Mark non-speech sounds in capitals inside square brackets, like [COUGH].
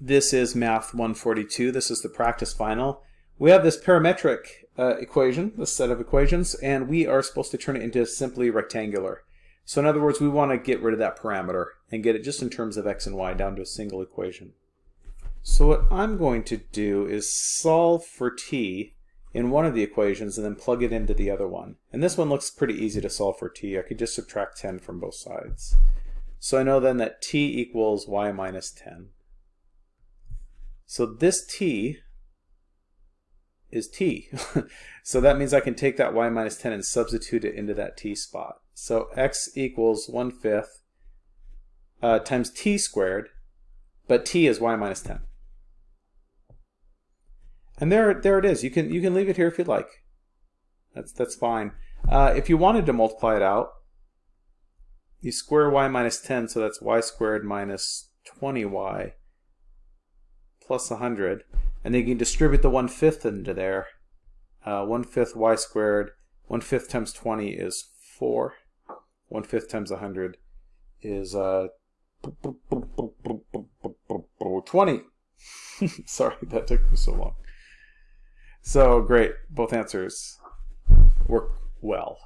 This is Math 142. This is the practice final. We have this parametric uh, equation, this set of equations, and we are supposed to turn it into simply rectangular. So in other words, we want to get rid of that parameter and get it just in terms of x and y down to a single equation. So what I'm going to do is solve for t in one of the equations and then plug it into the other one. And this one looks pretty easy to solve for t. I could just subtract 10 from both sides. So I know then that t equals y minus 10. So this t is t. [LAUGHS] so that means I can take that y minus 10 and substitute it into that t spot. So x equals 1 fifth uh, times t squared, but t is y minus 10. And there, there it is. You can, you can leave it here if you'd like. That's, that's fine. Uh, if you wanted to multiply it out, you square y minus 10, so that's y squared minus 20y plus 100. And then you can distribute the 1 fifth into there. Uh, 1 fifth y squared, 1 fifth times 20 is 4. 1 fifth times 100 is uh, 20. [LAUGHS] Sorry, that took me so long. So great, both answers work well.